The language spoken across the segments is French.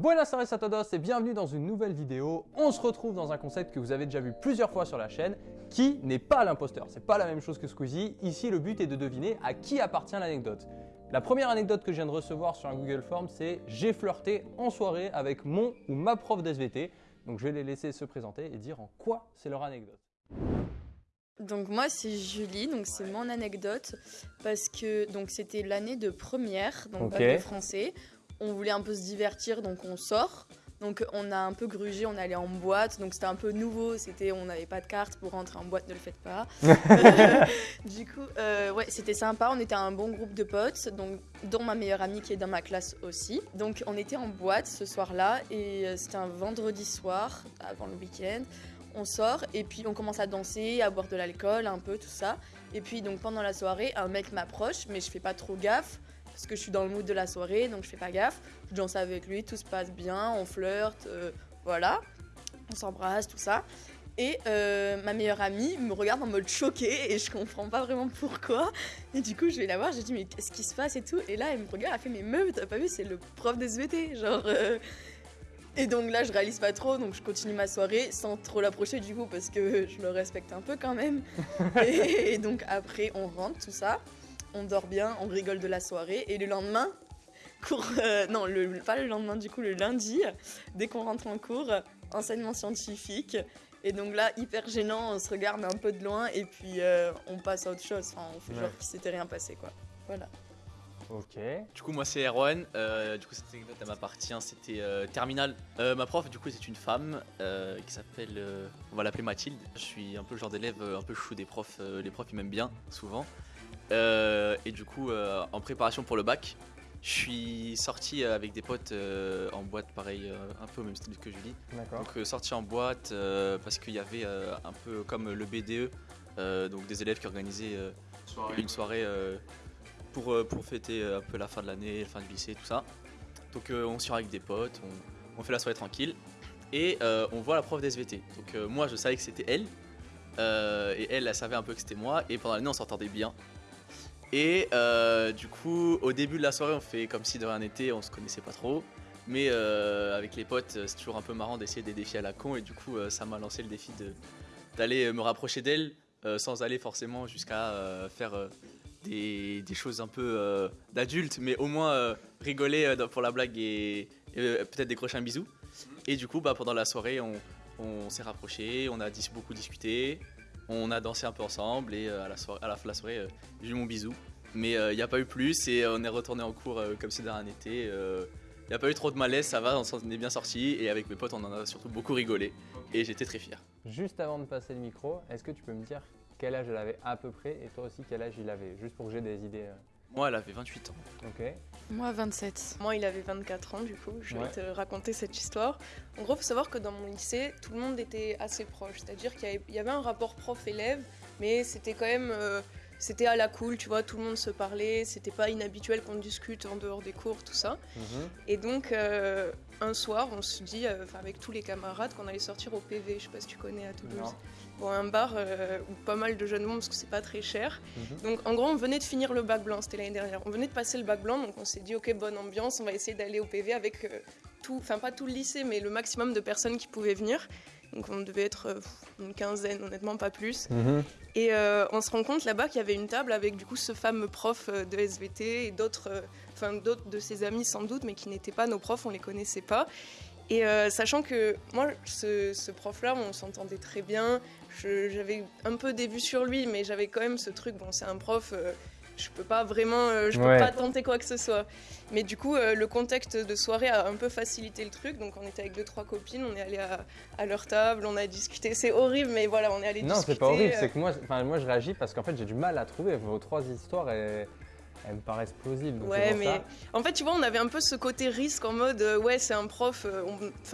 Buenas tardes a todos et bienvenue dans une nouvelle vidéo. On se retrouve dans un concept que vous avez déjà vu plusieurs fois sur la chaîne, qui n'est pas l'imposteur. C'est pas la même chose que Squeezie. Ici, le but est de deviner à qui appartient l'anecdote. La première anecdote que je viens de recevoir sur un Google Form, c'est j'ai flirté en soirée avec mon ou ma prof d'SVT. Donc je vais les laisser se présenter et dire en quoi c'est leur anecdote. Donc moi c'est Julie, donc c'est mon anecdote parce que donc c'était l'année de première donc Ok. bac de français. On voulait un peu se divertir donc on sort. Donc on a un peu grugé, on allait en boîte, donc c'était un peu nouveau, c'était on n'avait pas de carte pour rentrer en boîte, ne le faites pas. Euh, du coup, euh, ouais, c'était sympa, on était un bon groupe de potes, donc dont ma meilleure amie qui est dans ma classe aussi. Donc on était en boîte ce soir-là et euh, c'était un vendredi soir avant le week-end. On sort et puis on commence à danser, à boire de l'alcool, un peu tout ça. Et puis donc pendant la soirée, un mec m'approche, mais je fais pas trop gaffe parce que je suis dans le mood de la soirée, donc je fais pas gaffe. Je danse avec lui, tout se passe bien, on flirte, euh, voilà, on s'embrasse, tout ça. Et euh, ma meilleure amie me regarde en mode choquée et je comprends pas vraiment pourquoi. Et du coup, je vais la voir, j'ai dit mais qu'est-ce qui se passe et tout. Et là, elle me regarde, elle fait mais meuf, t'as pas vu, c'est le prof des SVT, genre. euh. Et donc là, je réalise pas trop, donc je continue ma soirée sans trop l'approcher du coup parce que je le respecte un peu quand même. et, et donc après, on rentre, tout ça, on dort bien, on rigole de la soirée et le lendemain, cours, euh, non, le, pas le lendemain du coup, le lundi, dès qu'on rentre en cours, enseignement scientifique. Et donc là, hyper gênant, on se regarde un peu de loin et puis euh, on passe à autre chose. Enfin, on fait Ouais. genre qu'il s'était rien passé quoi. Voilà. Ok. Du coup, moi c'est Erwan. Euh, du coup, cette anecdote elle m'appartient. C'était euh, terminal. Euh, ma prof, du coup, c'est une femme euh, qui s'appelle. euh, on va l'appeler Mathilde. Je suis un peu le genre d'élève un peu chou des profs. euh, les profs ils m'aiment bien souvent. Euh, et du coup, euh, en préparation pour le bac, je suis sorti avec des potes euh, en boîte, pareil, euh, un peu au même style que Julie. Donc euh, sorti en boîte euh, parce qu'il y avait euh, un peu comme le BDE, euh, donc des élèves qui organisaient euh, une soirée euh, pour, pour fêter un peu la fin de l'année, la fin du lycée, tout ça. Donc euh, on sort avec des potes, on, on fait la soirée tranquille et euh, on voit la prof d'SVT. Donc euh, moi je savais que c'était elle euh, et elle, elle savait un peu que c'était moi et pendant l'année on s'entendait bien. Et euh, du coup, au début de la soirée, on fait comme si de rien n'était, on se connaissait pas trop. Mais euh, avec les potes, euh, c'est toujours un peu marrant d'essayer des défis à la con. Et du coup, ça m'a lancé le défi d'aller me rapprocher d'elle sans aller forcément jusqu'à faire des, choses un peu d'adultes, mais au moins rigoler pour la blague et, peut-être décrocher un bisou. Et du coup, bah, pendant la soirée, on, on s'est rapprochés, on a beaucoup discuté, on a dansé un peu ensemble et euh, à, la soirée, à la fin de la soirée, euh, j'ai eu mon bisou. Mais il n'y a pas eu plus et euh, on est retourné en cours euh, comme si de rien n'était. Il n'y a pas eu trop de malaise, ça va, on est bien sorti et avec mes potes, on en a surtout beaucoup rigolé et j'étais très fier. Juste avant de passer le micro, est-ce que tu peux me dire quel âge elle avait à peu près et toi aussi quel âge il avait? Juste pour que j'ai des idées. Moi, elle avait 28 ans. Ok. Moi 27. Moi il avait 24 ans du coup, je vais Ouais. te raconter cette histoire. En gros, faut savoir que dans mon lycée, tout le monde était assez proche, c'est-à-dire qu'il y avait- il y avait un rapport prof-élève, mais c'était quand même euh, c'était à la cool, tu vois, tout le monde se parlait, c'était pas inhabituel qu'on discute en dehors des cours, tout ça. Mhm. Et donc un un soir, on se dit euh, avec tous les camarades qu'on allait sortir au PV, je sais pas si tu connais à Toulouse. Non. Bon, un bar euh, où pas mal de jeunes monde parce que c'est pas très cher. Mhm. Donc en gros, on venait de finir le bac blanc, c'était l'année dernière. On venait de passer le bac blanc, donc on s'est dit ok, bonne ambiance, on va essayer d'aller au PV avec euh, tout, enfin pas tout le lycée, mais le maximum de personnes qui pouvaient venir. Donc on devait être euh, une quinzaine, honnêtement pas plus. Mhm. Et euh, on se rend compte là-bas qu'il y avait une table avec du coup ce fameux prof euh, de SVT et d'autres, euh, enfin d'autres de ses amis sans doute, mais qui n'étaient pas nos profs, on les connaissait pas. Et euh, sachant que moi, ce, ce prof-là, on s'entendait très bien. J'avais un peu des vues sur lui, mais j'avais quand même ce truc. Bon, c'est un prof. je peux pas vraiment, euh, je peux Ouais. pas tenter quoi que ce soit. Mais du coup, euh, le contexte de soirée a un peu facilité le truc. Donc, on était avec deux trois copines, on est allé à, à leur table, on a discuté. C'est horrible, mais voilà, on est allé Non, discuter. c'est pas horrible, euh, c'est que moi, moi je réagis parce qu'en fait j'ai du mal à trouver. Vos trois histoires, elles, elles me paraissent plausibles. Ouais, mais ça. en fait, tu vois, on avait un peu ce côté risque en mode, euh, ouais, c'est un prof, euh,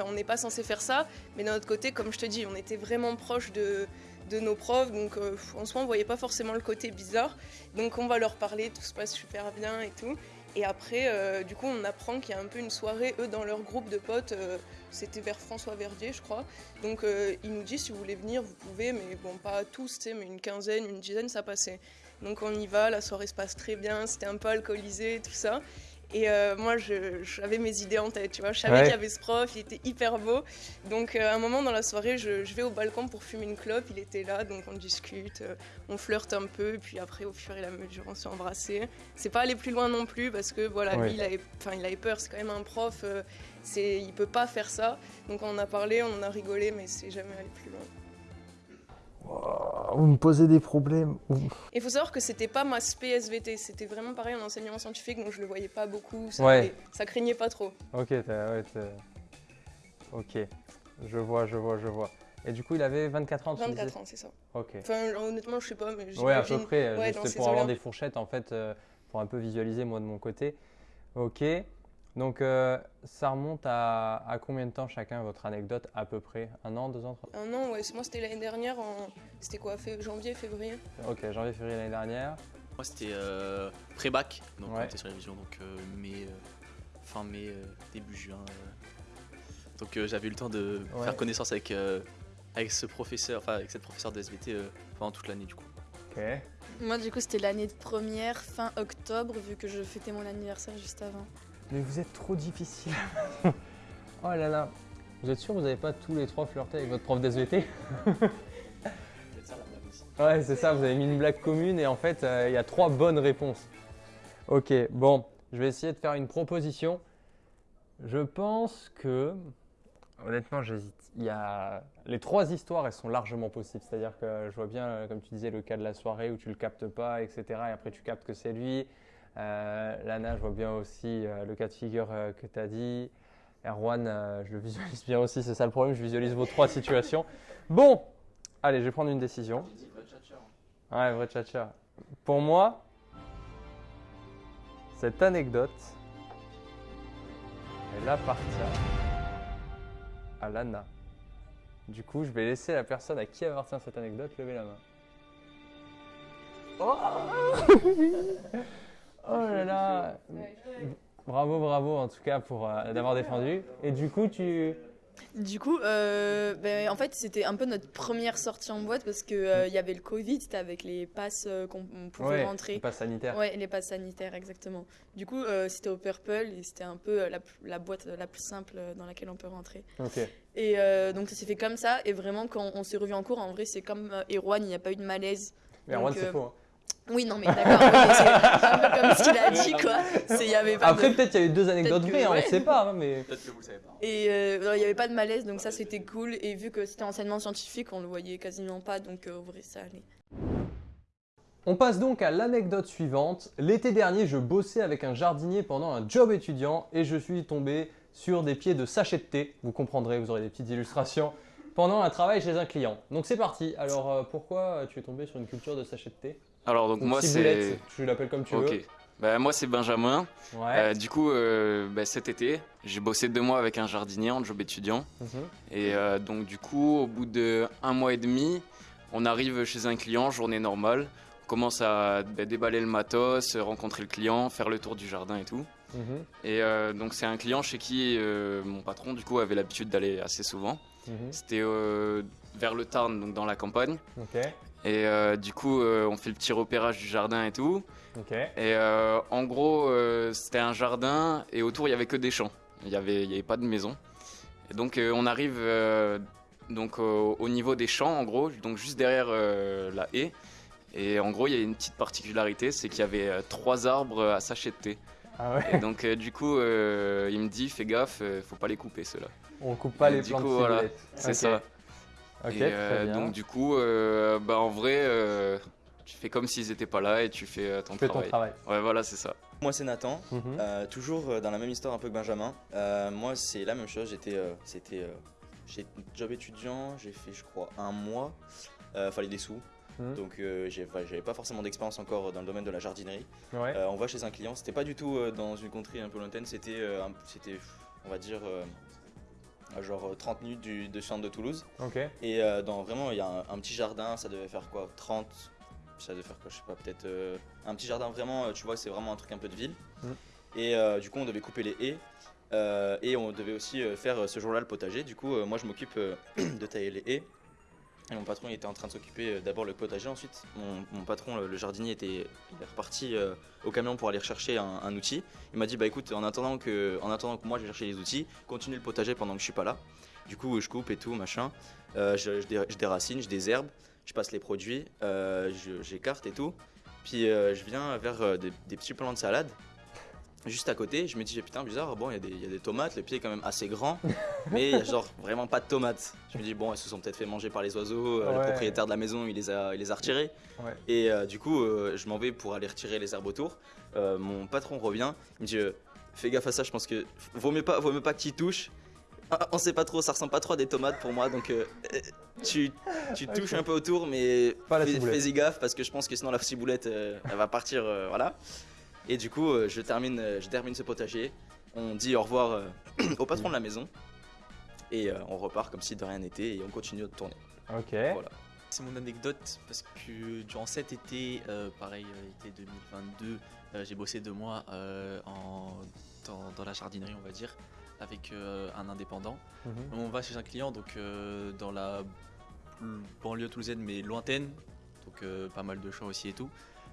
on n'est pas censé faire ça, mais d'un autre côté, comme je te dis, on était vraiment proche de, de nos profs, donc euh, en soi, on voyait pas forcément le côté bizarre. Donc, on va leur parler, tout se passe super bien et tout. Et après, euh, du coup, on apprend qu'il y a un peu une soirée, eux, dans leur groupe de potes, euh, c'était vers François Verdier, je crois. Donc, euh, il nous dit, si vous voulez venir, vous pouvez, mais bon, pas tous, mais une quinzaine, une dizaine, ça passait. Donc on y va, la soirée se passe très bien, c'était un peu alcoolisé, tout ça. Et euh, moi, j'avais mes idées en tête, tu vois. Je savais Ouais. qu'il y avait ce prof, il était hyper beau. Donc, euh, à un moment dans la soirée, je, je vais au balcon pour fumer une clope. Il était là, donc on discute, euh, on flirte un peu. Et puis après, au fur et à mesure, on s'est embrassés. C'est pas aller plus loin non plus parce que voilà, Ouais. lui, il avait, il avait peur. C'est quand même un prof. euh, c'est, il peut pas faire ça. Donc, on en a parlé, on en a rigolé, mais c'est jamais allé plus loin. Vous me posez des problèmes. Il faut savoir que c'était pas ma SVT, c'était vraiment pareil en enseignement scientifique, donc je le voyais pas beaucoup, ça, Ouais. allait- ça craignait pas trop. Ok, ouais, ok. Je vois, je vois, je vois. Et du coup, il avait 24 ans, tu me 24 disais ans, c'est ça. Ok. Enfin, honnêtement, je sais pas, mais Ouais, à peu près. ouais, ces pour avoir des fourchettes, en fait, euh, pour un peu visualiser, moi, de mon côté. Ok. Donc, euh, ça remonte à, à combien de temps chacun, votre anecdote, à peu près? Un an, deux ans, trois Un an, ouais, moi c'était l'année dernière, en... c'était quoi, janvier, février Ok, janvier, février l'année dernière. Moi, c'était euh, pré-bac, donc Ouais. on était sur la révision, donc euh, mai, euh, fin mai, euh, début juin. euh. Donc euh, j'avais eu le temps de Ouais. faire connaissance avec, euh, avec ce professeur, enfin avec cette professeure de SVT euh, pendant toute l'année du coup. Ok. Moi, du coup, c'était l'année de première, fin octobre, vu que je fêtais mon anniversaire juste avant. Mais vous êtes trop difficile. oh là là. Vous êtes sûr que vous n'avez pas tous les trois flirté avec votre prof d'SVT Ouais, c'est ça, vous avez mis une blague commune et en fait, euh, il y a trois bonnes réponses. Ok, bon, je vais essayer de faire une proposition. Je pense que. Honnêtement, j'hésite. Il y a. Les trois histoires, elles sont largement possibles. C'est-à-dire que je vois bien, euh, comme tu disais, le cas de la soirée où tu le captes pas, etc. Et après, tu captes que c'est lui. Euh, Lana, je vois bien aussi euh, le cas de figure euh, que tu as dit. Erwan, je le visualise bien aussi, c'est ça le problème, je visualise vos trois situations. Bon, allez, je vais prendre une décision. Ouais, vrai tchatcha. Pour moi, cette anecdote, elle appartient à Lana. Du coup, je vais laisser la personne à qui appartient cette anecdote lever la main. Oh, oh là là Bravo, bravo en tout cas pour euh, d'avoir défendu. Et du coup, tu... Du coup, euh, ben, en fait, c'était un peu notre première sortie en boîte parce qu'il il y avait le Covid, c'était avec les passes euh, qu'on on pouvait Ouais, rentrer. passe sanitaire. Ouais, les passes sanitaires, exactement. Du coup, euh, c'était au Purple et c'était un peu euh, la, boîte la plus simple euh, dans laquelle on peut rentrer. Ok. Et euh, donc, ça s'est fait comme ça. Et vraiment, quand on s'est revu en cours, en vrai, c'est comme euh, Erwan, il n'y a pas eu de malaise. Mais Erwan, c'est euh, faux. hein. Oui, non, mais d'accord, c'est un peu comme ce qu'il a dit, quoi. C'est- Il y avait pas Après, de... peut-être il y a eu deux anecdotes que- vraies, hein, on ne sait pas. hein, mais... Peut-être que vous le savez pas. Et euh, non, il n'y avait pas de malaise, donc ça, c'était cool. Et vu que c'était enseignement scientifique, on le voyait quasiment pas, donc euh, en vrai, ça allait. On passe donc à l'anecdote suivante. L'été dernier, je bossais avec un jardinier pendant un job étudiant et je suis tombé sur des pieds de sachet de thé. Vous comprendrez, vous aurez des petites illustrations. Pendant un travail chez un client. Donc c'est parti. Alors euh, pourquoi tu es tombé sur une culture de sachet de thé? Alors donc moi c'est tu l'appelles comme tu ok. Bah, moi c'est Benjamin. veux. Ouais. Euh, du coup euh, bah, cet été j'ai bossé deux mois avec un jardinier en job étudiant Mhm. et euh, donc du coup au bout de un mois et demi on arrive chez un client journée normale. On commence à bah, déballer le matos, rencontrer le client, faire le tour du jardin et tout. Mhm. Et donc c'est un client chez qui mon patron du coup avait l'habitude d'aller assez souvent. Mhm. C'était euh, vers le Tarn donc dans la campagne. Ok. Et euh, du coup euh, on fait le petit repérage du jardin et tout. Ok. Et euh, en gros, c'était un jardin et autour il y avait que des champs. Il n'y avait, il y avait pas de maison. Et donc on arrive donc au, au niveau des champs en gros, donc juste derrière la haie. Et en gros, il y a une petite particularité, c'est qu'il y avait euh, trois arbres à sachet de thé. Ah ouais. Et donc euh, du coup, euh, il me dit fais gaffe, faut pas les couper ceux-là. On coupe pas Et les du plantes coup, de voilà. C'est ça. Et euh, donc du coup, euh, bah, en vrai, euh, tu fais comme s'ils étaient pas là et tu fais euh, ton tu fais ton travail. Ouais, voilà, c'est ça. Moi c'est Nathan, Mhm. Euh, toujours dans la même histoire un peu que Benjamin. Euh, moi c'est la même chose, j'étais euh, c'était euh, chez job étudiant, j'ai fait je crois un mois, Euh, fallait des sous. Mhm. Donc euh, j'ai- j'avais pas forcément d'expérience encore dans le domaine de la jardinerie. Ouais. Euh, on va chez un client, c'était pas du tout euh, dans une contrée un peu lointaine, c'était euh, c'était on va dire euh, à genre 30 minutes du, de centre de Toulouse. Ok. Et euh, dans vraiment, il y a un, un petit jardin, ça devait faire quoi 30 Ça devait faire quoi Je sais pas, peut-être euh, un petit jardin vraiment, euh, tu vois, c'est vraiment un truc un peu de ville. Mm. Et euh, du coup, on devait couper les haies. euh, et on devait aussi euh, faire euh, ce jour-là le potager. Du coup, euh, moi, je m'occupe euh, de tailler les haies. Et mon patron était en train de s'occuper euh, d'abord le potager ensuite. Mon, patron, le, jardinier, était, il est reparti euh, au camion pour aller rechercher un, outil. Il m'a dit bah écoute, en attendant que, en attendant que moi je vais chercher les outils, continue le potager pendant que je suis pas là. Du coup, je coupe et tout, machin. Euh, je, je dé- je déracine, je désherbe, je passe les produits, j'écarte et tout. Puis je viens vers des, des petits plants de salade. Juste à côté, je me dis putain bizarre, bon il y, a des- il y a des tomates, le pied est quand même assez grand, mais il y a genre vraiment pas de tomates. Je me dis bon elles se sont peut-être fait manger par les oiseaux, euh, le propriétaire de la maison il les a, il les a retirés. Ouais. Et euh, du coup euh, je m'en vais pour aller retirer les herbes autour. Mon patron revient, il me dit fais gaffe à ça, je pense que vaut mieux pas, vaut mieux pas que tu touches. Ah, on sait pas trop, ça ressemble pas trop à des tomates pour moi, donc euh, tu, tu touches un peu autour, mais fais-y gaffe parce que je pense que sinon la ciboulette euh, elle va partir, euh, voilà. Et du coup, euh, je, termine, euh, je termine ce potager. On dit au revoir euh, au patron de la maison. Et euh, on repart comme si de rien n'était et on continue de tourner. Ok. Voilà. C'est mon anecdote parce que durant cet été, euh, pareil, été 2022, euh, j'ai bossé deux mois euh, en, dans, dans la jardinerie, on va dire, avec euh, un indépendant. Mhm. On va chez un client donc euh, dans la banlieue toulousaine mais lointaine, donc euh, pas mal de champs aussi et tout.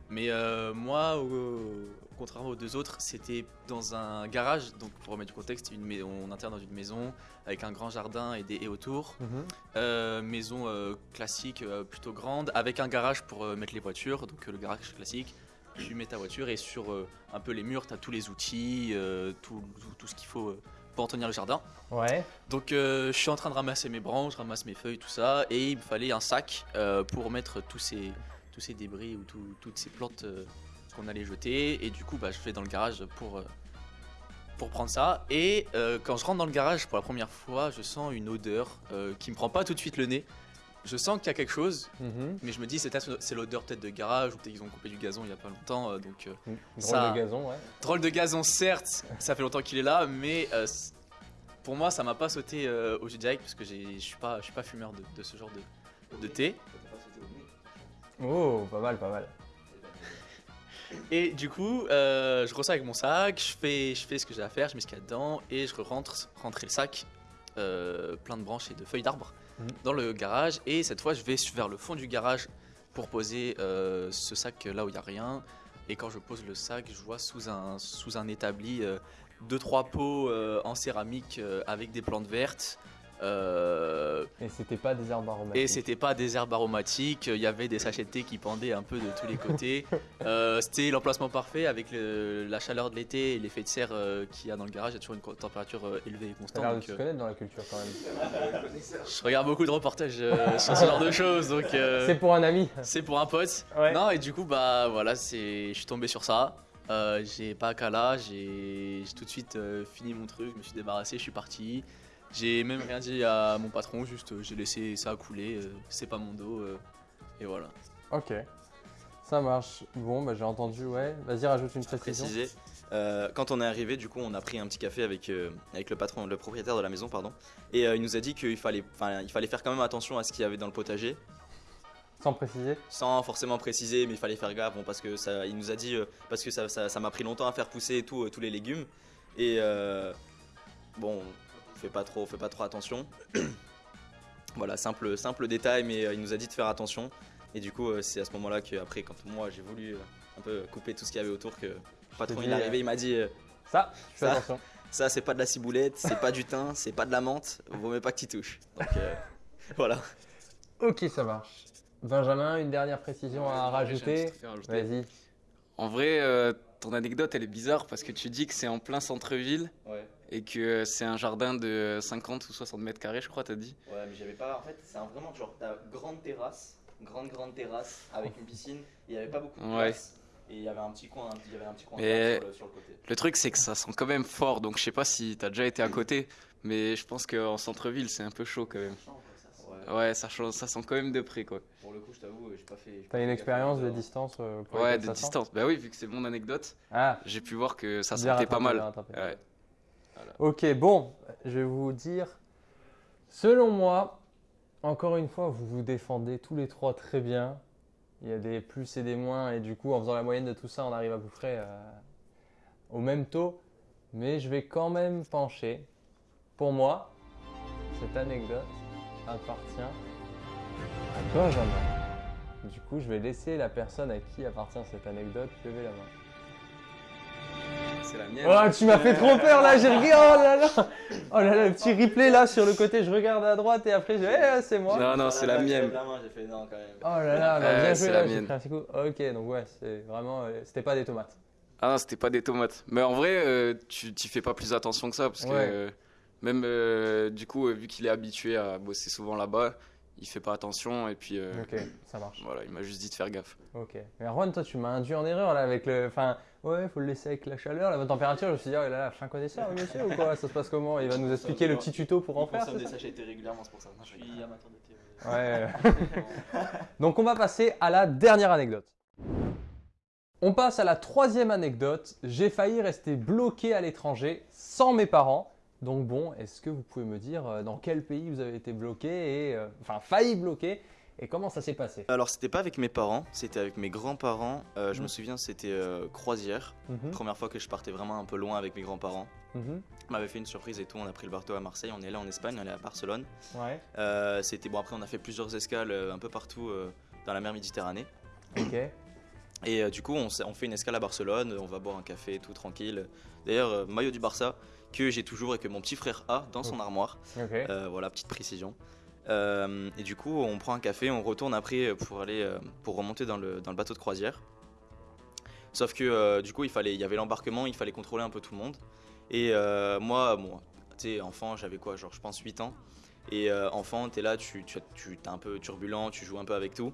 Mais euh, moi, au- contrairement aux deux autres, c'était dans un garage. Donc pour remettre du contexte, une mais- on interne dans une maison avec un grand jardin et des haies autour. Mhm. Euh, maison euh, classique, euh, plutôt grande, avec un garage pour euh, mettre les voitures. Donc euh, le garage classique, tu mets ta voiture et sur euh, un peu les murs, tu as tous les outils, euh, tout, tout- tout ce qu'il faut euh, pour entretenir le jardin. Ouais. Donc euh, je suis en train de ramasser mes branches, ramasse mes feuilles, tout ça, et il me fallait un sac euh, pour mettre tous ces, tous ces débris ou tout- toutes ces plantes euh, qu'on allait jeter. Et du coup, bah, je vais dans le garage pour, euh, pour prendre ça. Et euh, quand je rentre dans le garage pour la première fois, je sens une odeur euh, qui me prend pas tout de suite le nez. Je sens qu'il y a quelque chose, Mhm. mais je me dis c'est l'odeur peut-être de garage ou peut-être qu'ils ont coupé du gazon il y a pas longtemps. euh, donc Drôle Ça- de gazon, ouais. Drôle de gazon, certes, ça fait longtemps qu'il est là, mais pour moi, ça m'a pas sauté au jus direct parce que je suis pas, je suis pas fumeur de, de ce genre de, de thé. Oh, pas mal, pas mal. Et du coup, euh, je ressors avec mon sac, je fais, je fais ce que j'ai à faire, je mets ce qu'il y a dedans et je rentre rentrer le sac euh, plein de branches et de feuilles d'arbres Mhm. dans le garage. Et cette fois, je vais vers le fond du garage pour poser euh, ce sac là où il y a rien. Et quand je pose le sac, je vois sous un, sous un établi euh, deux trois pots en céramique avec des plantes vertes. Euh, Et c'était pas des herbes aromatiques. et c'était pas des herbes aromatiques, il y avait des sachets de thé qui pendaient un peu de tous les côtés. Euh, c'était l'emplacement parfait avec le- la chaleur de l'été et l'effet de serre euh, qu'il y a dans le garage. Il y a toujours une température euh, élevée et constante. de donc, se euh, connaître dans la culture quand même. je regarde beaucoup de reportages euh, sur ce genre de choses, donc euh, C'est pour un ami. c'est pour un pote. Ouais. Non, et du coup, bah voilà, c'est, je suis tombé sur ça. Euh, j'ai pas qu'à là, j'ai tout de suite euh, fini mon truc, je me suis débarrassé, je suis parti. J'ai même rien dit à mon patron, juste euh, j'ai laissé ça couler, euh, c'est pas mon dos, euh, et voilà. Ok. Ça marche. Bon, bah j'ai entendu, ouais. Vas-y, rajoute une précision. Préciser. Euh, quand on est arrivé, du coup, on a pris un petit café avec, euh, avec le patron, le propriétaire de la maison, pardon. Et euh, il nous a dit qu'il fallait, enfin, il fallait faire quand même attention à ce qu'il y avait dans le potager, Sans préciser. sans forcément préciser, mais il fallait faire gaffe, bon, parce que ça, il nous a dit, euh, parce que ça, ça, ça m'a pris longtemps à faire pousser et tout, euh, tous les légumes. Et euh, bon, fais pas trop, fais pas trop attention. voilà, simple, simple détail, mais euh, il nous a dit de faire attention. Et du coup, euh, c'est à ce moment-là que après, quand moi j'ai voulu euh, un peu couper tout ce qu'il y avait autour, que le patron dit, il est arrivé, il m'a dit. euh, Ça, fais Ça. attention. Ça, c'est pas de la ciboulette, c'est pas du thym, c'est pas de la menthe, vaut mieux pas que tu touches. Donc euh, voilà. Ok, ça marche. Benjamin, une dernière précision à Ouais, rajouter. truc à rajouter. Vas-y. En vrai, euh, ton anecdote, elle est bizarre parce que tu dis que c'est en plein centre-ville Ouais, et que euh, c'est un jardin de 50 ou 60 mètres carrés, je crois, t'as dit. ouais, mais j'avais pas. En fait, c'est un vraiment genre, ta grande terrasse, grande, grande terrasse avec une piscine, il y avait pas beaucoup de Ouais. place. Et il y avait un petit coin, il y avait un petit coin sur, le, sur le côté. Le truc, c'est que ça sent quand même fort, donc je sais pas si t'as déjà été à côté, mais je pense qu'en centre-ville, c'est un peu chaud quand même. Ouais, Ouais, ça, change- ça sent quand même de près, quoi. pour le coup, je t'avoue, j'ai pas fait. j'ai pas T'as une expérience de distance euh, pour Ouais, de distance. Bah oui, vu que c'est mon anecdote, Ah, j'ai pu voir que ça sentait pas mal. bien Ok, bon, je vais vous dire, selon moi, encore une fois, vous vous défendez tous les trois très bien. Il y a des plus et des moins, et du coup, en faisant la moyenne de tout ça, on arrive à peu près euh, au même taux. Mais je vais quand même pencher. Pour moi, cette anecdote appartient À Benjamin. Du coup, je vais laisser la personne à qui appartient cette anecdote lever la main. C'est la mienne. Oh, tu m'as fait trop peur là, j'ai regardé. Oh là là Oh là là, le petit replay là sur le côté, je regarde à droite et après, je... eh, c'est moi. Non, non, c'est la mienne. La main, j'ai fait non quand même. Oh là là, bah, bien c'est joué la là, j'ai mienne. pris un petit coup. Ok, donc ouais, c'est vraiment. euh, C'était pas des tomates. Ah non, c'était pas des tomates. Mais en vrai, euh, tu t'y fais pas plus attention que ça parce que euh, même euh, du coup, euh, vu qu'il est habitué à bosser souvent là-bas, il fait pas attention et puis euh, Ok, ça marche. voilà, il m'a juste dit de faire gaffe. Ok. Mais Erwan, toi, tu m'as induit en erreur là avec le. Enfin, ouais, faut le laisser avec la chaleur, la bonne température. Je me suis dit, oh là là, fin connaisseur, le monsieur ou quoi Ça se passe comment? Il va nous expliquer le petit tuto pour en faire. des sachets régulièrement, c'est pour ça. Je suis amateur de thé. Ouais. Donc on va passer à la dernière anecdote. On passe à la troisième anecdote. J'ai failli rester bloqué à l'étranger sans mes parents. Donc bon, est-ce que vous pouvez me dire euh, dans quel pays vous avez été bloqué et euh, enfin failli bloquer et comment ça s'est passé Alors c'était pas avec mes parents, c'était avec mes grands-parents. Euh, je Mhm. me souviens, c'était euh, croisière. Mhm, Première fois que je partais vraiment un peu loin avec mes grands-parents. mhm. On m'avait fait une surprise et tout. On a pris le bateau à Marseille, on est allé en Espagne, on est allé à Barcelone. Ouais. Euh, c'était bon. Après, on a fait plusieurs escales un peu partout dans la mer Méditerranée. Ok. Et du coup, on, fait une escale à Barcelone, on va boire un café, tout tranquille. D'ailleurs, maillot du Barça que j'ai toujours et que mon petit frère a dans son armoire. Ok. Euh, voilà, petite précision. Euh, et du coup, on prend un café, on retourne après pour aller euh, pour remonter dans le, dans le bateau de croisière. Sauf que euh, du coup, il fallait, il y avait l'embarquement, il fallait contrôler un peu tout le monde. Et euh, moi, bon, tu sais, enfant, j'avais quoi, genre je pense 8 ans. Et enfant, t'es là, tu, tu, tu es un peu turbulent, tu joues un peu avec tout.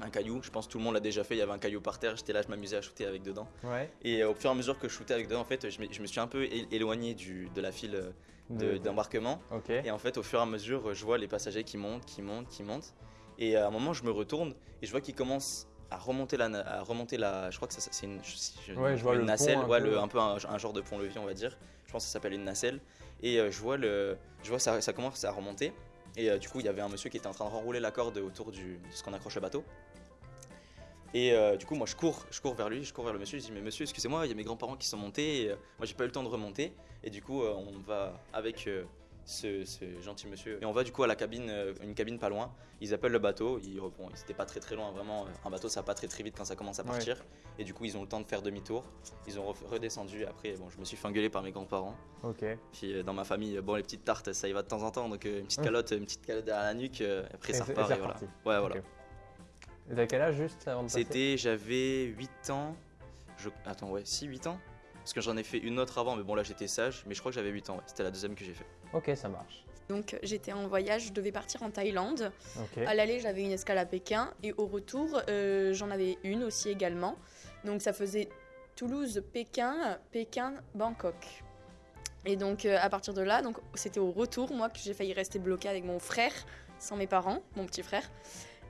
Un caillou, je pense que tout le monde l'a déjà fait, il y avait un caillou par terre, j'étais là, je m'amusais à shooter avec dedans. Ouais. Et au fur et à mesure que je shootais avec dedans, en fait, je me, je me suis un peu éloigné du, de la file de- De- d'embarquement. Et en fait, au fur et à mesure, je vois les passagers qui montent, qui montent, qui montent. Et à un moment, je me retourne et je vois qu'ils commencent à remonter la, à remonter la. Je crois que ça, c'est une, je- je- Ouais, je vois une le nacelle, un ouais, peu. le- un peu un, un genre de pont-levis, on va dire. Je pense que ça s'appelle une nacelle. Et euh, je vois le, je vois ça, ça commence à remonter. Et euh, du coup, il y avait un monsieur qui était en train de renrouler la corde autour du, de ce qu'on accroche le bateau. Et euh, du coup, moi, je cours, je cours vers lui, je cours vers le monsieur. Je dis, mais monsieur, excusez-moi, il y a mes grands-parents qui sont montés. Et, euh, moi, j'ai pas eu le temps de remonter. Et du coup, euh, on va avec euh, ce, ce gentil monsieur. Et on va du coup à la cabine, une cabine pas loin. Ils appellent le bateau. Ils, bon, c'était pas très très loin, vraiment. Un bateau, ça va pas très très vite quand ça commence à Ouais. partir. Et du coup, ils ont le temps de faire demi-tour. Ils ont re- redescendu. Après, bon, je me suis fait engueuler par mes grands-parents. Ok. Puis dans ma famille, bon, les petites tartes, ça y va de temps en temps. Donc une petite calotte, une petite calotte derrière la nuque. après, Et ça repart. Et voilà. Ouais, voilà. Et t'as quel âge juste avant de passer C'était, j'avais 8 ans. Je, attends, ouais, si 8 ans Parce que j'en ai fait une autre avant, mais bon, là j'étais sage. Mais je crois que j'avais 8 ans, ouais. C'était la deuxième que j'ai fait. Ok, ça marche. Donc j'étais en voyage, je devais partir en Thaïlande. À l'aller, j'avais une escale à Pékin et au retour, euh, j'en avais une aussi également. Donc ça faisait Toulouse-Pékin, Pékin-Bangkok. Et donc euh, à partir de là, donc c'était au retour moi que j'ai failli rester bloquée avec mon frère, sans mes parents, mon petit frère.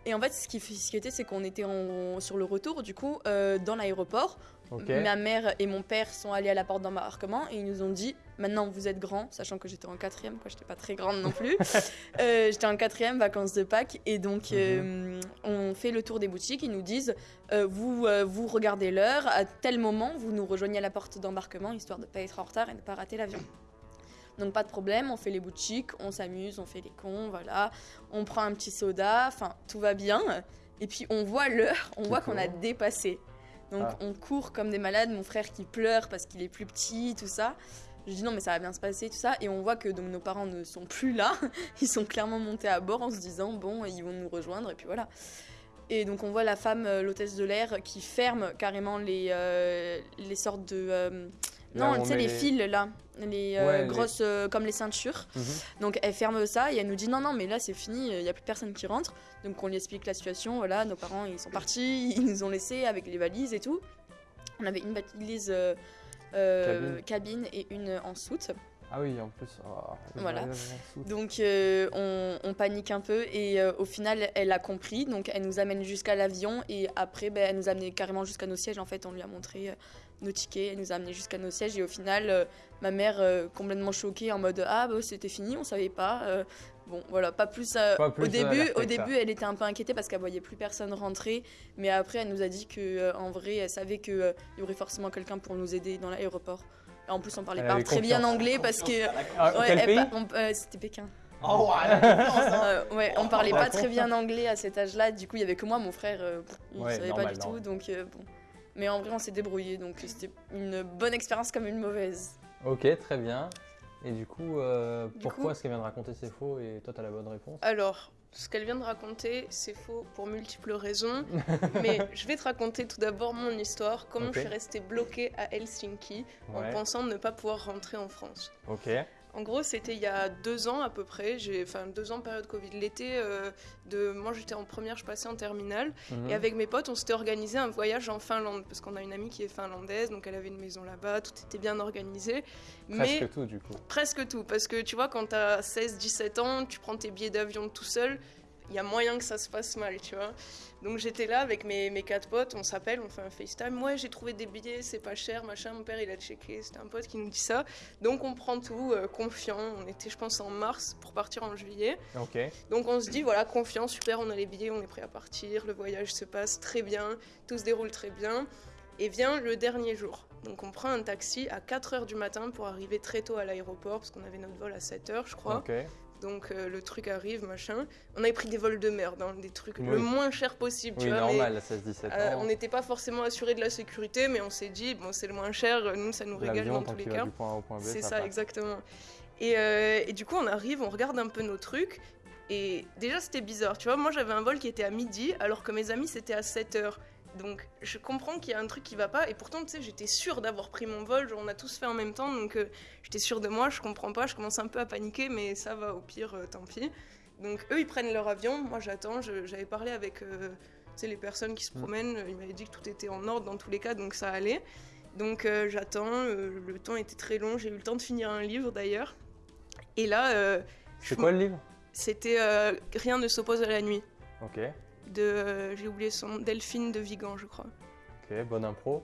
Et en fait, ce qui, ce qui était, c'est qu'on était en- sur le retour, du coup, euh, dans l'aéroport. Ma mère et mon père sont allés à la porte d'embarquement et ils nous ont dit maintenant vous êtes grands, sachant que j'étais en quatrième, quoi, j'étais pas très grande non plus. Euh, j'étais en quatrième, vacances de Pâques, et donc euh, on fait le tour des boutiques. Ils nous disent euh, vous, vous regardez l'heure, à tel moment vous nous rejoignez à la porte d'embarquement histoire de pas être en retard et de pas rater l'avion. Donc pas de problème, on fait les boutiques, on s'amuse, on fait les cons, voilà. On prend un petit soda, enfin tout va bien. Et puis on voit l'heure, on voit qu'on a dépassé. Donc Ah. on court comme des malades, mon frère qui pleure parce qu'il est plus petit, tout ça. Je dis non mais ça va bien se passer, tout ça. Et on voit que donc, nos parents ne sont plus là. Ils sont clairement montés à bord en se disant bon ils vont nous rejoindre et puis voilà. Et donc on voit la femme, euh, l'hôtesse de l'air, qui ferme carrément les, euh, les sortes de... euh, non, tu sais, les les- fils là, les euh, Ouais, grosses euh, comme les ceintures. Mhm. Donc elle ferme ça et elle nous dit non, non, mais là c'est fini, il n'y a plus personne qui rentre. Donc on lui explique la situation, voilà, nos parents ils sont partis, ils nous ont laissés avec les valises et tout. On avait une valise euh, cabine. et une en soute. Ah oui, en plus. oh, Voilà. Donc euh, on, on panique un peu et euh, au final elle a compris, donc elle nous amène jusqu'à l'avion et après ben, elle nous a amené carrément jusqu'à nos sièges. En fait, on lui a montré nos tickets, elle nous a amené jusqu'à nos sièges et au final euh, ma mère euh, complètement choquée en mode ah bah, c'était fini, on savait pas. Euh, bon voilà, pas plus. euh, Pas plus au début, au ça. début elle était un peu inquiétée parce qu'elle voyait plus personne rentrer, mais après elle nous a dit que euh, en vrai elle savait que euh, il y aurait forcément quelqu'un pour nous aider dans l'aéroport. En plus, on parlait Elle pas très bien anglais parce que Ah, Ouais, euh, C'était Pékin. Oh, Euh, ouais, on parlait pas très bien anglais à cet âge-là. Du coup, il y avait que moi, mon frère, euh, il Ouais, savait normal, pas du tout. Donc euh, bon. Mais en vrai, on s'est débrouillé. Donc c'était une bonne expérience comme une mauvaise. Ok, très bien. Et du coup, euh, Du pourquoi coup- est-ce qu'elle vient de raconter c'est faux et toi, t'as la bonne réponse? Alors, ce qu'elle vient de raconter, c'est faux pour multiples raisons. mais je vais te raconter tout d'abord mon histoire, comment je suis restée bloquée à Helsinki en pensant ne pas pouvoir rentrer en France. ok. En gros, c'était il y a deux ans à peu près, enfin deux ans période Covid. L'été, euh, de, moi j'étais en première, je passais en terminale. Mhm. Et avec mes potes, on s'était organisé un voyage en Finlande, parce qu'on a une amie qui est finlandaise, donc elle avait une maison là-bas, tout était bien organisé. Presque Mais tout, du coup. presque tout, parce que tu vois, quand t'as 16-17 ans, tu prends tes billets d'avion tout seul, il y a moyen que ça se passe mal, tu vois. Donc j'étais là avec mes, mes quatre potes, on s'appelle, on fait un FaceTime. Ouais, j'ai trouvé des billets, c'est pas cher, machin. Mon père, il a checké, c'était un pote qui nous dit ça. Donc on prend tout, euh, confiant. On était, je pense, en mars pour partir en juillet. Ok. Donc on se dit, voilà, confiant, super, on a les billets, on est prêt à partir. Le voyage se passe très bien, tout se déroule très bien. Et vient le dernier jour. Donc on prend un taxi à 4h du matin pour arriver très tôt à l'aéroport, parce qu'on avait notre vol à 7h, je crois. Donc euh, le truc arrive, machin. On avait pris des vols de merde, hein, des trucs Oui. le moins cher possible, tu Oui, mais, normal, à 16-17 euh, ans. on n'était pas forcément assuré de la sécurité, mais on s'est dit, bon, c'est le moins cher, nous, ça nous régale dans tous les cas. C'est ça exactement. Et, euh, et du coup, on arrive, on regarde un peu nos trucs. Et déjà, c'était bizarre. Tu vois, moi, j'avais un vol qui était à midi, alors que mes amis, c'était à 7 heures. Donc, je comprends qu'il y a un truc qui va pas. Et pourtant, tu sais, j'étais sûre d'avoir pris mon vol. Genre, on a tous fait en même temps. Donc, euh, j'étais sûre de moi. Je comprends pas. Je commence un peu à paniquer. Mais ça va, au pire, euh, tant pis. Donc, eux, ils prennent leur avion. Moi, j'attends. J'avais parlé avec euh, les personnes qui se Mm. promènent. Ils m'avaient dit que tout était en ordre dans tous les cas. Donc, ça allait. Donc euh, j'attends, le temps était très long, j'ai eu le temps de finir un livre d'ailleurs. Et là, C'est quoi le livre? c'était Rien ne s'oppose à la nuit, Ok. De, euh, j'ai oublié son nom, Delphine de Vigan je crois. Ok, bonne impro.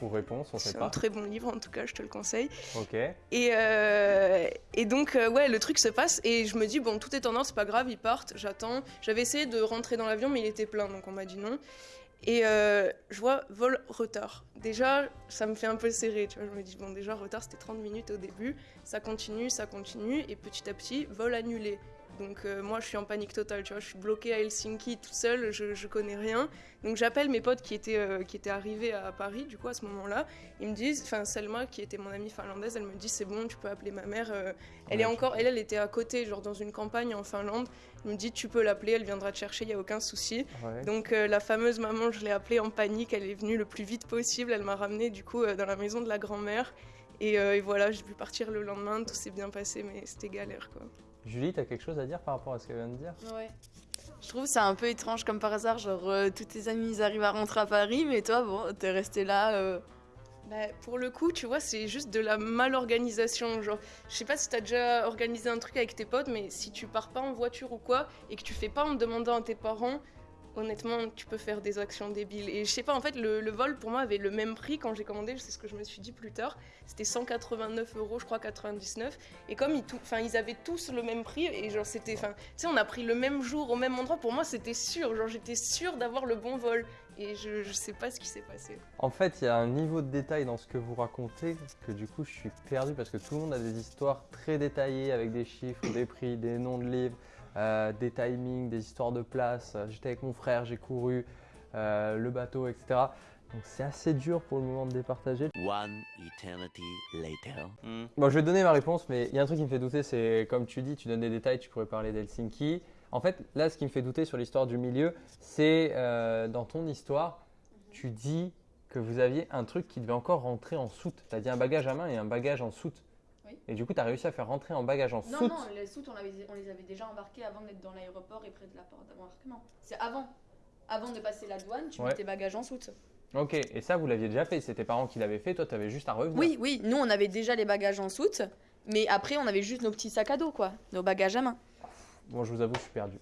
Ou réponse, on sait C'est un pas. très bon livre en tout cas, je te le conseille. Ok. Et, euh, et donc, euh, ouais, le truc se passe et je me dis, bon, tout est en ordre, c'est pas grave, ils partent, j'attends. J'avais essayé de rentrer dans l'avion, mais il était plein, donc on m'a dit non. Et euh, je vois vol retard. Déjà, ça me fait un peu serrer, tu vois. Je me dis, bon, déjà, retard, c'était 30 minutes au début. Ça continue, ça continue, et petit à petit, vol annulé. Donc, euh, moi, je suis en panique totale, tu vois. Je suis bloquée à Helsinki toute seule, je, je connais rien. Donc, j'appelle mes potes qui étaient, euh, qui étaient arrivés à Paris, du coup, à ce moment-là. Ils me disent, enfin, Selma, qui était mon amie finlandaise, elle me dit, c'est bon, tu peux appeler ma mère. euh, elle Ouais, est encore, elle, elle était à côté, genre dans une campagne en Finlande. Elle me dit, tu peux l'appeler, elle viendra te chercher, il y a aucun souci. Ouais. Donc euh, la fameuse maman, je l'ai appelée en panique, elle est venue le plus vite possible, elle m'a ramenée du coup dans la maison de la grand-mère. Et, et voilà, j'ai pu partir le lendemain, tout s'est bien passé, mais c'était galère quoi. Julie, t'as quelque chose à dire par rapport à ce qu'elle vient de dire? Ouais. Je trouve ça un peu étrange comme par hasard, genre euh, tous tes amis ils arrivent à rentrer à Paris, mais toi bon, t'es resté là. euh, Bah, pour le coup, tu vois, c'est juste de la malorganisation. Genre, je sais pas si t'as déjà organisé un truc avec tes potes, mais si tu pars pas en voiture ou quoi, et que tu fais pas en demandant à tes parents, honnêtement, tu peux faire des actions débiles. Et je sais pas, en fait, le, vol pour moi avait le même prix quand j'ai commandé, c'est ce que je me suis dit plus tard. C'était 189 euros, je crois 99. Et comme ils, ils avaient tous le même prix, et genre, c'était. Tu sais, on a pris le même jour au même endroit, pour moi, c'était sûr. Genre, j'étais sûre d'avoir le bon vol. Et je, je sais pas ce qui s'est passé. En fait, il y a un niveau de détail dans ce que vous racontez que du coup, je suis perdu parce que tout le monde a des histoires très détaillées avec des chiffres, des prix, des noms de livres, euh, des timings, des histoires de place. Euh, J'étais avec mon frère, j'ai couru, euh, le bateau, etc. Donc c'est assez dur pour le moment de départager. One eternity later. Hmm. Bon, je vais te donner ma réponse, mais il y a un truc qui me fait douter, c'est comme tu dis, tu donnes des détails, tu pourrais parler d'Helsinki. En fait, là, ce qui me fait douter sur l'histoire du milieu, c'est euh, dans ton histoire, tu dis que vous aviez un truc qui devait encore rentrer en soute. Tu as dit un bagage à main et un bagage en soute. Oui. Et du coup, tu as réussi à faire rentrer un bagage en Non, soute. non, les soutes on les avait déjà embarqués avant d'être dans l'aéroport et près de la porte d'embarquement. C'est avant. Avant de passer la douane, tu Ouais. mets tes bagages en soute. Ok, et ça, vous l'aviez déjà fait. C'est tes parents qui l'avaient fait, toi, tu avais juste à revenir. Oui, oui, nous on avait déjà les bagages en soute, mais après on avait juste nos petits sacs à dos, quoi, nos bagages à main. Bon, je vous avoue, je suis perdu.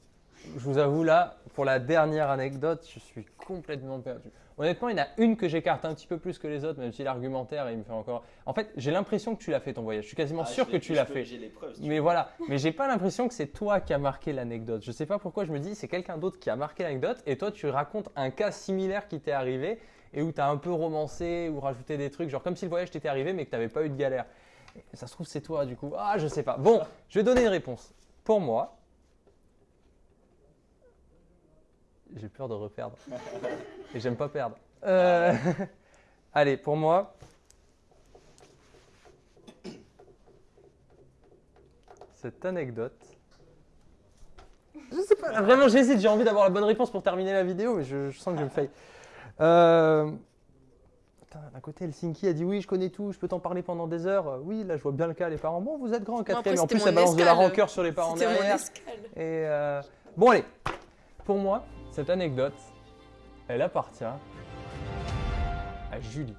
Je vous avoue, là, pour la dernière anecdote, je suis complètement perdu. Honnêtement, il y en a une que j'écarte un petit peu plus que les autres, même si l'argumentaire, il me fait encore. En fait, j'ai l'impression que tu l'as fait ton voyage. Je suis quasiment Ah, sûr que tu l'as fait. J'ai les preuves. si Mais voilà, mais j'ai pas l'impression que c'est toi qui as marqué l'anecdote. Je sais pas pourquoi je me dis c'est quelqu'un d'autre qui a marqué l'anecdote et toi tu racontes un cas similaire qui t'est arrivé et où tu as un peu romancé ou rajouté des trucs, genre comme si le voyage t'était arrivé mais que tu n'avais pas eu de galère. Ça se trouve c'est toi du coup. Ah je sais pas. Bon, je vais donner une réponse. pour moi, j'ai peur de reperdre. Et j'aime pas perdre. Euh, Allez, pour moi, cette anecdote. Je sais pas, vraiment j'hésite, j'ai envie d'avoir la bonne réponse pour terminer la vidéo, mais je, je sens que je me faille. Euh, D'un côté, Helsinki a dit oui, je connais tout, je peux t'en parler pendant des heures. Euh, Oui, là je vois bien le cas, les parents. Bon, vous êtes grands en quatrième, en plus ça balance de la escale. rancœur sur les parents C'était mon derrière. escale. Et euh, bon, allez, pour moi, cette anecdote, elle appartient à Julie.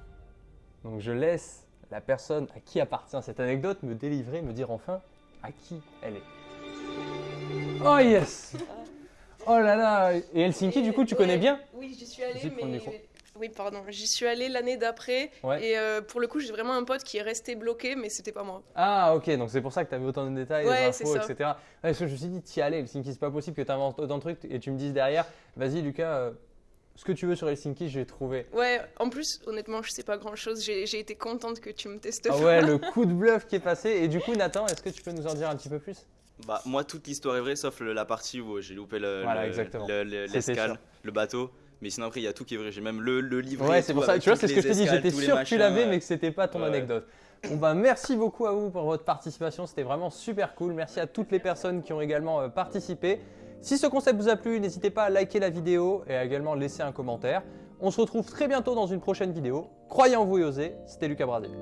Donc je laisse la personne à qui appartient cette anecdote me délivrer, me dire enfin à qui elle est. Oh yes Oh là là Et Helsinki, du coup, tu Ouais, connais bien? Oui, j'y suis allée, mais. Oui, pardon. J'y suis allée l'année d'après. Ouais. Et euh, pour le coup, j'ai vraiment un pote qui est resté bloqué, mais c'était pas moi. Ah ok, donc c'est pour ça que tu avais autant de détails, Ouais, infos, etc. Ouais, parce que je me suis dit, t'y allais, Helsinki, c'est pas possible que tu inventes autant de trucs et tu me dises derrière, vas-y Lucas, euh, ce que tu veux sur Helsinki, je vais trouver. Ouais, en plus, honnêtement, je sais pas grand chose. J'ai j'ai été contente que tu me testes. Ah ouais, le coup de bluff qui est passé. Et du coup, Nathan, est-ce que tu peux nous en dire un petit peu plus? Bah, moi, toute l'histoire est vraie, sauf le- la partie où j'ai loupé le- Voilà, le- l'escale, le bateau. Mais sinon, après, il y a tout qui est vrai. J'ai même le, le livret. Ouais, c'est pour ça. Tu vois, c'est ce que je dis. escales, J'étais sûr que tu l'avais, mais que c'était pas ton ouais. anecdote. Bon bah merci beaucoup à vous pour votre participation, c'était vraiment super cool. Merci à toutes les personnes qui ont également euh, participé. Si ce concept vous a plu, n'hésitez pas à liker la vidéo et à également laisser un commentaire. On se retrouve très bientôt dans une prochaine vidéo. Croyez en vous et osez, c'était Lucas Bradel.